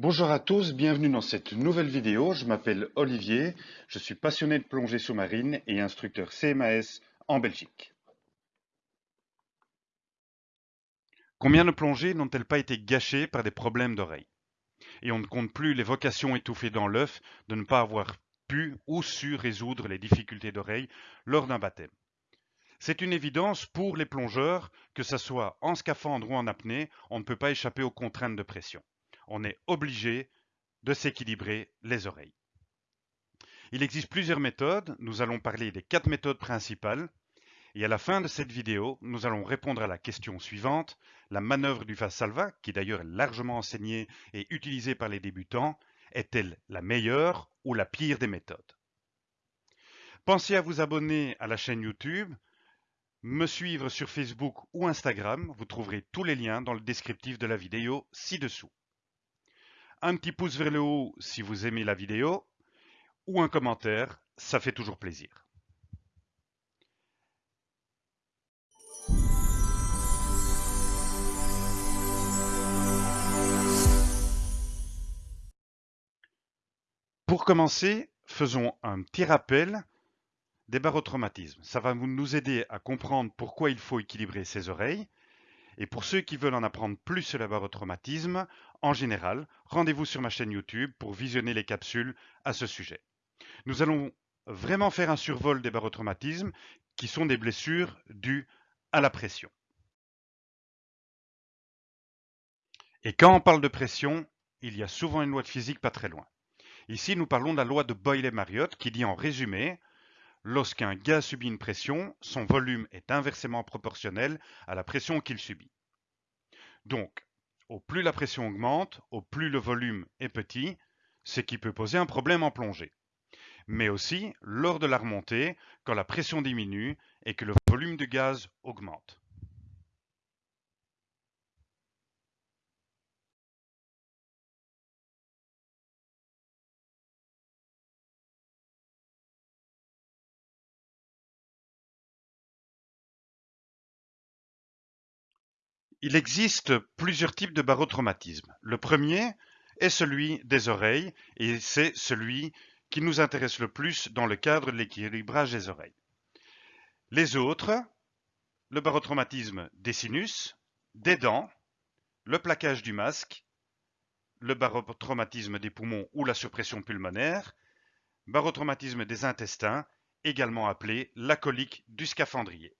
Bonjour à tous, bienvenue dans cette nouvelle vidéo. Je m'appelle Olivier, je suis passionné de plongée sous-marine et instructeur CMAS en Belgique. Combien de plongées n'ont-elles pas été gâchées par des problèmes d'oreille Et on ne compte plus les vocations étouffées dans l'œuf de ne pas avoir pu ou su résoudre les difficultés d'oreille lors d'un baptême. C'est une évidence pour les plongeurs, que ce soit en scaphandre ou en apnée, on ne peut pas échapper aux contraintes de pression on est obligé de s'équilibrer les oreilles. Il existe plusieurs méthodes, nous allons parler des quatre méthodes principales, et à la fin de cette vidéo, nous allons répondre à la question suivante, la manœuvre du Valsalva, qui d'ailleurs est largement enseignée et utilisée par les débutants, est-elle la meilleure ou la pire des méthodes? Pensez à vous abonner à la chaîne YouTube, me suivre sur Facebook ou Instagram, vous trouverez tous les liens dans le descriptif de la vidéo ci-dessous un petit pouce vers le haut si vous aimez la vidéo, ou un commentaire, ça fait toujours plaisir. Pour commencer, faisons un petit rappel des barotraumatismes. Ça va nous aider à comprendre pourquoi il faut équilibrer ses oreilles et pour ceux qui veulent en apprendre plus sur le barotraumatisme, en général, rendez-vous sur ma chaîne YouTube pour visionner les capsules à ce sujet. Nous allons vraiment faire un survol des barotraumatismes qui sont des blessures dues à la pression. Et quand on parle de pression, il y a souvent une loi de physique pas très loin. Ici, nous parlons de la loi de Boyle-Marriott qui dit en résumé Lorsqu'un gaz subit une pression, son volume est inversement proportionnel à la pression qu'il subit. Donc, au plus la pression augmente, au plus le volume est petit, ce qui peut poser un problème en plongée. Mais aussi lors de la remontée, quand la pression diminue et que le volume de gaz augmente. Il existe plusieurs types de barotraumatisme. Le premier est celui des oreilles et c'est celui qui nous intéresse le plus dans le cadre de l'équilibrage des oreilles. Les autres, le barotraumatisme des sinus, des dents, le plaquage du masque, le barotraumatisme des poumons ou la suppression pulmonaire, barotraumatisme des intestins, également appelé la colique du scaphandrier.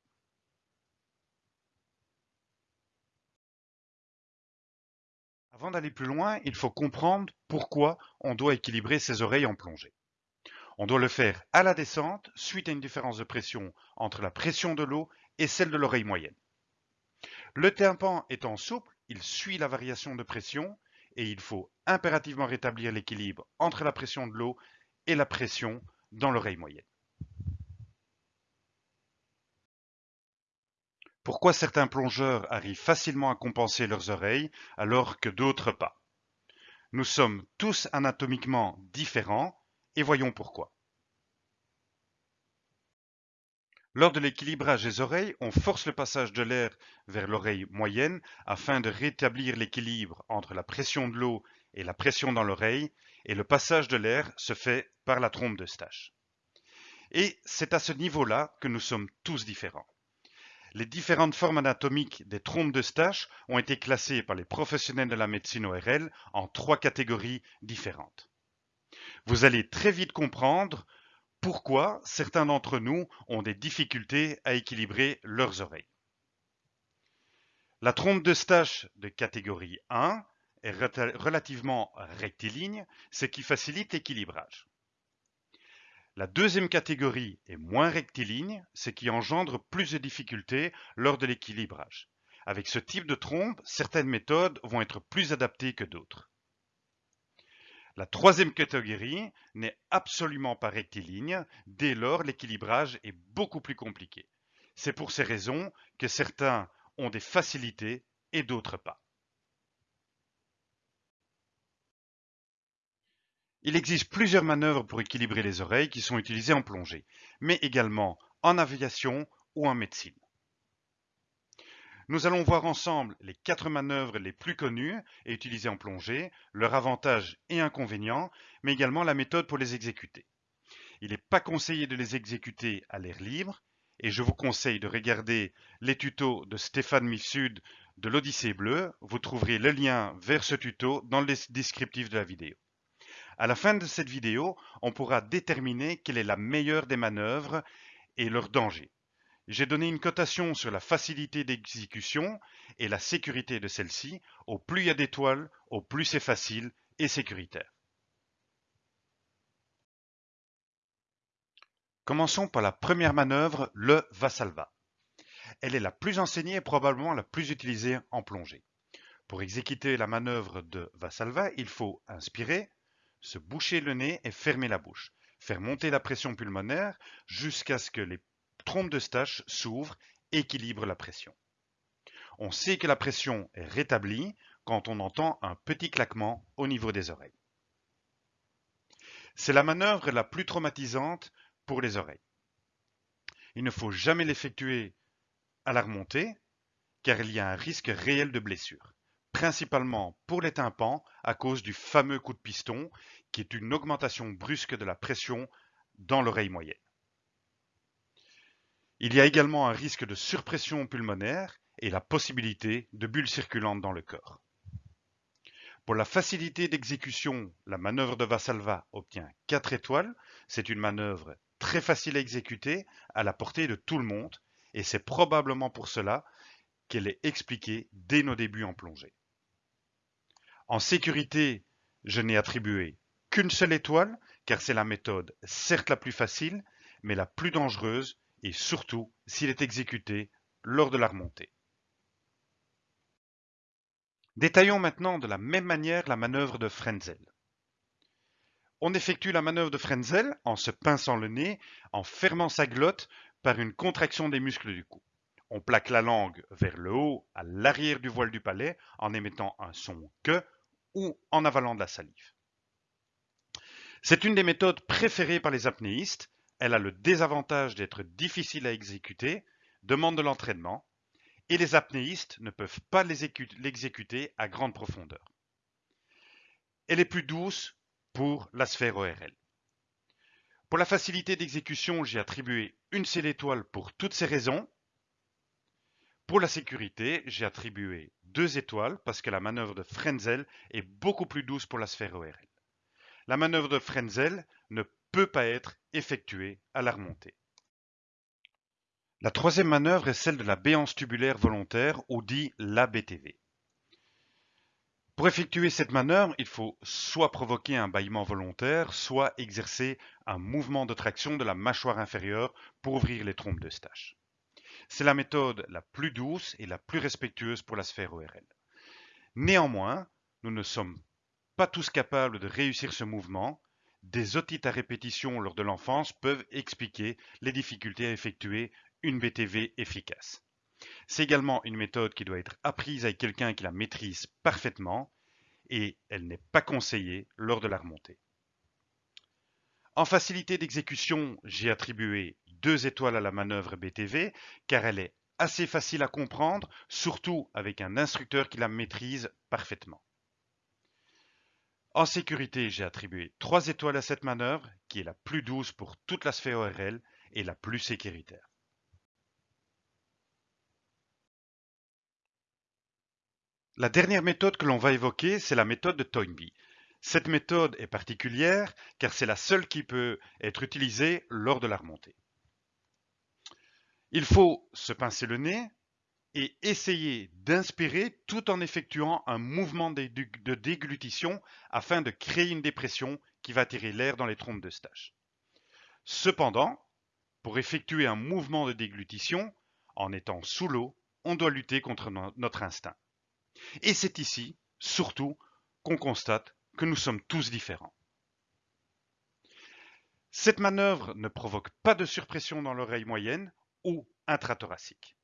Avant d'aller plus loin, il faut comprendre pourquoi on doit équilibrer ses oreilles en plongée. On doit le faire à la descente suite à une différence de pression entre la pression de l'eau et celle de l'oreille moyenne. Le tympan étant souple, il suit la variation de pression et il faut impérativement rétablir l'équilibre entre la pression de l'eau et la pression dans l'oreille moyenne. Pourquoi certains plongeurs arrivent facilement à compenser leurs oreilles alors que d'autres pas Nous sommes tous anatomiquement différents et voyons pourquoi. Lors de l'équilibrage des oreilles, on force le passage de l'air vers l'oreille moyenne afin de rétablir l'équilibre entre la pression de l'eau et la pression dans l'oreille, et le passage de l'air se fait par la trompe de Stache. Et c'est à ce niveau-là que nous sommes tous différents. Les différentes formes anatomiques des trompes de Stache ont été classées par les professionnels de la médecine ORL en trois catégories différentes. Vous allez très vite comprendre pourquoi certains d'entre nous ont des difficultés à équilibrer leurs oreilles. La trompe de Stache de catégorie 1 est relativement rectiligne, ce qui facilite l'équilibrage. La deuxième catégorie est moins rectiligne, ce qui engendre plus de difficultés lors de l'équilibrage. Avec ce type de trompe, certaines méthodes vont être plus adaptées que d'autres. La troisième catégorie n'est absolument pas rectiligne, dès lors l'équilibrage est beaucoup plus compliqué. C'est pour ces raisons que certains ont des facilités et d'autres pas. Il existe plusieurs manœuvres pour équilibrer les oreilles qui sont utilisées en plongée, mais également en aviation ou en médecine. Nous allons voir ensemble les quatre manœuvres les plus connues et utilisées en plongée, leurs avantages et inconvénients, mais également la méthode pour les exécuter. Il n'est pas conseillé de les exécuter à l'air libre, et je vous conseille de regarder les tutos de Stéphane Mifsud de l'Odyssée bleue. Vous trouverez le lien vers ce tuto dans le descriptif de la vidéo. À la fin de cette vidéo, on pourra déterminer quelle est la meilleure des manœuvres et leur danger. J'ai donné une cotation sur la facilité d'exécution et la sécurité de celle-ci. Au plus il y a d'étoiles, au plus c'est facile et sécuritaire. Commençons par la première manœuvre, le Vassalva. Elle est la plus enseignée et probablement la plus utilisée en plongée. Pour exécuter la manœuvre de Vassalva, il faut inspirer, se boucher le nez et fermer la bouche. Faire monter la pression pulmonaire jusqu'à ce que les trompe de Stache s'ouvre, équilibre la pression. On sait que la pression est rétablie quand on entend un petit claquement au niveau des oreilles. C'est la manœuvre la plus traumatisante pour les oreilles. Il ne faut jamais l'effectuer à la remontée car il y a un risque réel de blessure, principalement pour les tympans à cause du fameux coup de piston qui est une augmentation brusque de la pression dans l'oreille moyenne. Il y a également un risque de surpression pulmonaire et la possibilité de bulles circulantes dans le corps. Pour la facilité d'exécution, la manœuvre de Vassalva obtient 4 étoiles. C'est une manœuvre très facile à exécuter, à la portée de tout le monde, et c'est probablement pour cela qu'elle est expliquée dès nos débuts en plongée. En sécurité, je n'ai attribué qu'une seule étoile, car c'est la méthode certes la plus facile, mais la plus dangereuse et surtout s'il est exécuté lors de la remontée. Détaillons maintenant de la même manière la manœuvre de Frenzel. On effectue la manœuvre de Frenzel en se pinçant le nez, en fermant sa glotte par une contraction des muscles du cou. On plaque la langue vers le haut, à l'arrière du voile du palais, en émettant un son que ou en avalant de la salive. C'est une des méthodes préférées par les apnéistes elle a le désavantage d'être difficile à exécuter, demande de l'entraînement, et les apnéistes ne peuvent pas l'exécuter à grande profondeur. Elle est plus douce pour la sphère ORL. Pour la facilité d'exécution, j'ai attribué une seule étoile pour toutes ces raisons. Pour la sécurité, j'ai attribué deux étoiles parce que la manœuvre de Frenzel est beaucoup plus douce pour la sphère ORL. La manœuvre de Frenzel ne peut pas être effectuée à la remontée. La troisième manœuvre est celle de la béance tubulaire volontaire ou dit l'ABTV. Pour effectuer cette manœuvre, il faut soit provoquer un bâillement volontaire, soit exercer un mouvement de traction de la mâchoire inférieure pour ouvrir les trompes de Stache. C'est la méthode la plus douce et la plus respectueuse pour la sphère ORL. Néanmoins, nous ne sommes pas tous capables de réussir ce mouvement des otites à répétition lors de l'enfance peuvent expliquer les difficultés à effectuer une BTV efficace. C'est également une méthode qui doit être apprise avec quelqu'un qui la maîtrise parfaitement et elle n'est pas conseillée lors de la remontée. En facilité d'exécution, j'ai attribué deux étoiles à la manœuvre BTV car elle est assez facile à comprendre, surtout avec un instructeur qui la maîtrise parfaitement. En sécurité, j'ai attribué 3 étoiles à cette manœuvre, qui est la plus douce pour toute la sphère ORL et la plus sécuritaire. La dernière méthode que l'on va évoquer, c'est la méthode de Toynbee. Cette méthode est particulière car c'est la seule qui peut être utilisée lors de la remontée. Il faut se pincer le nez, et essayer d'inspirer tout en effectuant un mouvement de déglutition afin de créer une dépression qui va tirer l'air dans les trompes de Stache. Cependant, pour effectuer un mouvement de déglutition, en étant sous l'eau, on doit lutter contre notre instinct. Et c'est ici, surtout, qu'on constate que nous sommes tous différents. Cette manœuvre ne provoque pas de surpression dans l'oreille moyenne ou intrathoracique.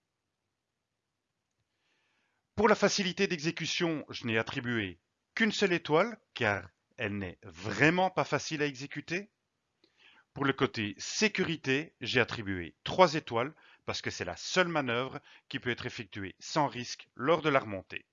Pour la facilité d'exécution, je n'ai attribué qu'une seule étoile, car elle n'est vraiment pas facile à exécuter. Pour le côté sécurité, j'ai attribué trois étoiles, parce que c'est la seule manœuvre qui peut être effectuée sans risque lors de la remontée.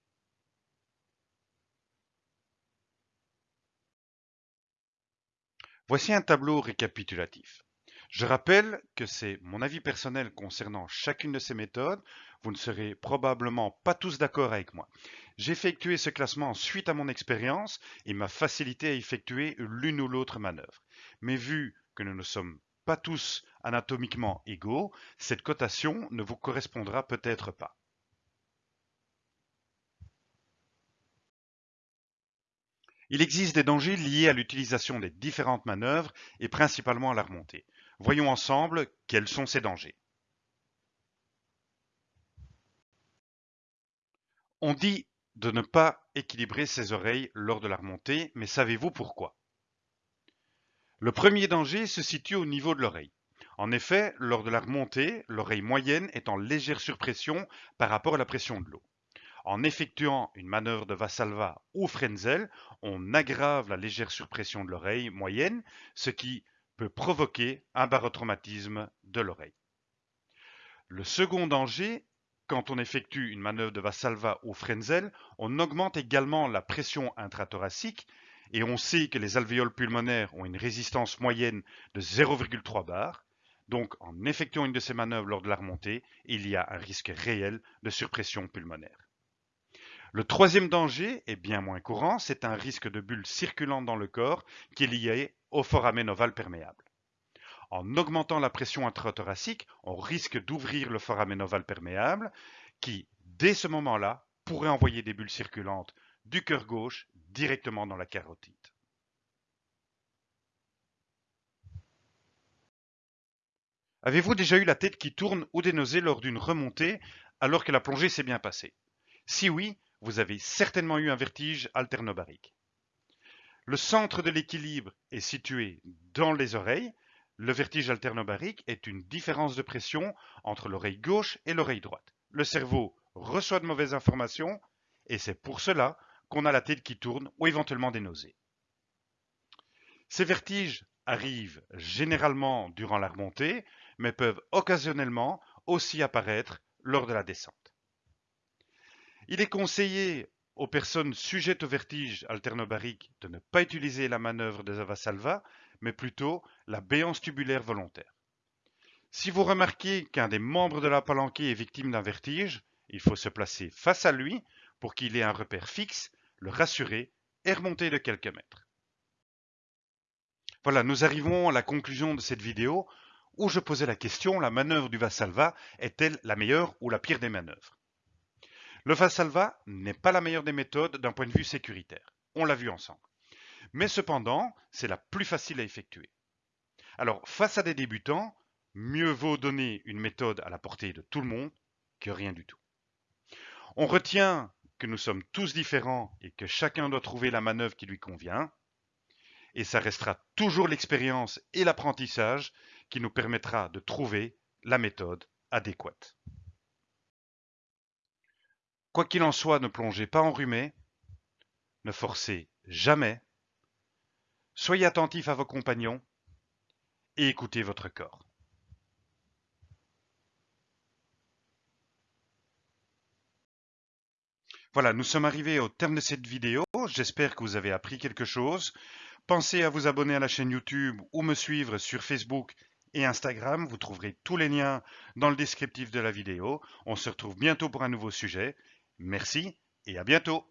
Voici un tableau récapitulatif. Je rappelle que c'est mon avis personnel concernant chacune de ces méthodes. Vous ne serez probablement pas tous d'accord avec moi. J'ai effectué ce classement suite à mon expérience et m'a facilité à effectuer l'une ou l'autre manœuvre. Mais vu que nous ne sommes pas tous anatomiquement égaux, cette cotation ne vous correspondra peut-être pas. Il existe des dangers liés à l'utilisation des différentes manœuvres et principalement à la remontée. Voyons ensemble quels sont ces dangers. On dit de ne pas équilibrer ses oreilles lors de la remontée, mais savez-vous pourquoi? Le premier danger se situe au niveau de l'oreille. En effet, lors de la remontée, l'oreille moyenne est en légère surpression par rapport à la pression de l'eau. En effectuant une manœuvre de Vassalva ou Frenzel, on aggrave la légère surpression de l'oreille moyenne, ce qui peut provoquer un barotraumatisme de l'oreille. Le second danger, quand on effectue une manœuvre de Vassalva ou Frenzel, on augmente également la pression intrathoracique et on sait que les alvéoles pulmonaires ont une résistance moyenne de 0,3 bar. Donc, en effectuant une de ces manœuvres lors de la remontée, il y a un risque réel de surpression pulmonaire. Le troisième danger est bien moins courant, c'est un risque de bulle circulante dans le corps qui est lié au foramen ovale perméable. En augmentant la pression intrathoracique, on risque d'ouvrir le foramen ovale perméable qui, dès ce moment-là, pourrait envoyer des bulles circulantes du cœur gauche directement dans la carotide. Avez-vous déjà eu la tête qui tourne ou des nausées lors d'une remontée alors que la plongée s'est bien passée? Si oui, vous avez certainement eu un vertige alternobarique. Le centre de l'équilibre est situé dans les oreilles. Le vertige alternobarique est une différence de pression entre l'oreille gauche et l'oreille droite. Le cerveau reçoit de mauvaises informations et c'est pour cela qu'on a la tête qui tourne ou éventuellement des nausées. Ces vertiges arrivent généralement durant la remontée, mais peuvent occasionnellement aussi apparaître lors de la descente. Il est conseillé aux personnes sujettes au vertige alternobarique de ne pas utiliser la manœuvre de Zavasalva, mais plutôt la béance tubulaire volontaire. Si vous remarquez qu'un des membres de la palanquée est victime d'un vertige, il faut se placer face à lui pour qu'il ait un repère fixe, le rassurer et remonter de quelques mètres. Voilà, nous arrivons à la conclusion de cette vidéo où je posais la question, la manœuvre du Vassalva est-elle la meilleure ou la pire des manœuvres? Le Vassalva n'est pas la meilleure des méthodes d'un point de vue sécuritaire. On l'a vu ensemble. Mais cependant, c'est la plus facile à effectuer. Alors, face à des débutants, mieux vaut donner une méthode à la portée de tout le monde que rien du tout. On retient que nous sommes tous différents et que chacun doit trouver la manœuvre qui lui convient. Et ça restera toujours l'expérience et l'apprentissage qui nous permettra de trouver la méthode adéquate. Quoi qu'il en soit, ne plongez pas enrhumé, ne forcez jamais, soyez attentif à vos compagnons et écoutez votre corps. Voilà, nous sommes arrivés au terme de cette vidéo. J'espère que vous avez appris quelque chose. Pensez à vous abonner à la chaîne YouTube ou me suivre sur Facebook et Instagram. Vous trouverez tous les liens dans le descriptif de la vidéo. On se retrouve bientôt pour un nouveau sujet. Merci et à bientôt